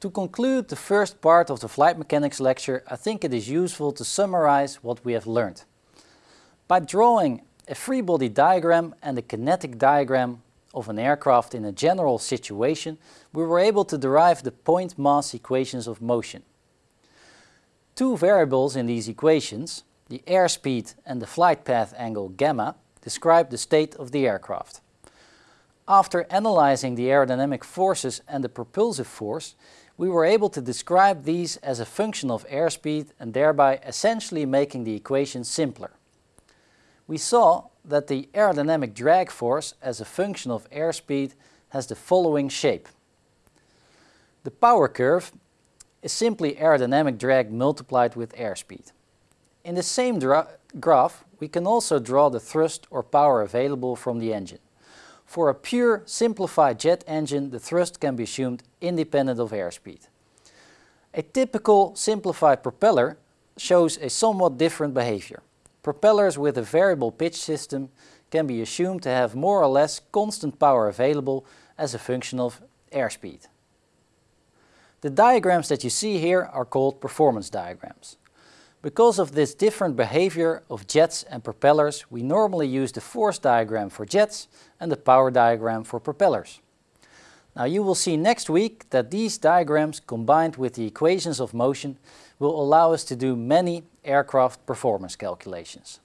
To conclude the first part of the flight mechanics lecture, I think it is useful to summarize what we have learned. By drawing a free body diagram and a kinetic diagram of an aircraft in a general situation, we were able to derive the point mass equations of motion. Two variables in these equations, the airspeed and the flight path angle gamma, describe the state of the aircraft. After analyzing the aerodynamic forces and the propulsive force, we were able to describe these as a function of airspeed and thereby essentially making the equation simpler. We saw that the aerodynamic drag force as a function of airspeed has the following shape. The power curve is simply aerodynamic drag multiplied with airspeed. In the same graph, we can also draw the thrust or power available from the engine. For a pure simplified jet engine, the thrust can be assumed independent of airspeed. A typical simplified propeller shows a somewhat different behavior. Propellers with a variable pitch system can be assumed to have more or less constant power available as a function of airspeed. The diagrams that you see here are called performance diagrams. Because of this different behavior of jets and propellers, we normally use the force diagram for jets and the power diagram for propellers. Now you will see next week that these diagrams combined with the equations of motion will allow us to do many aircraft performance calculations.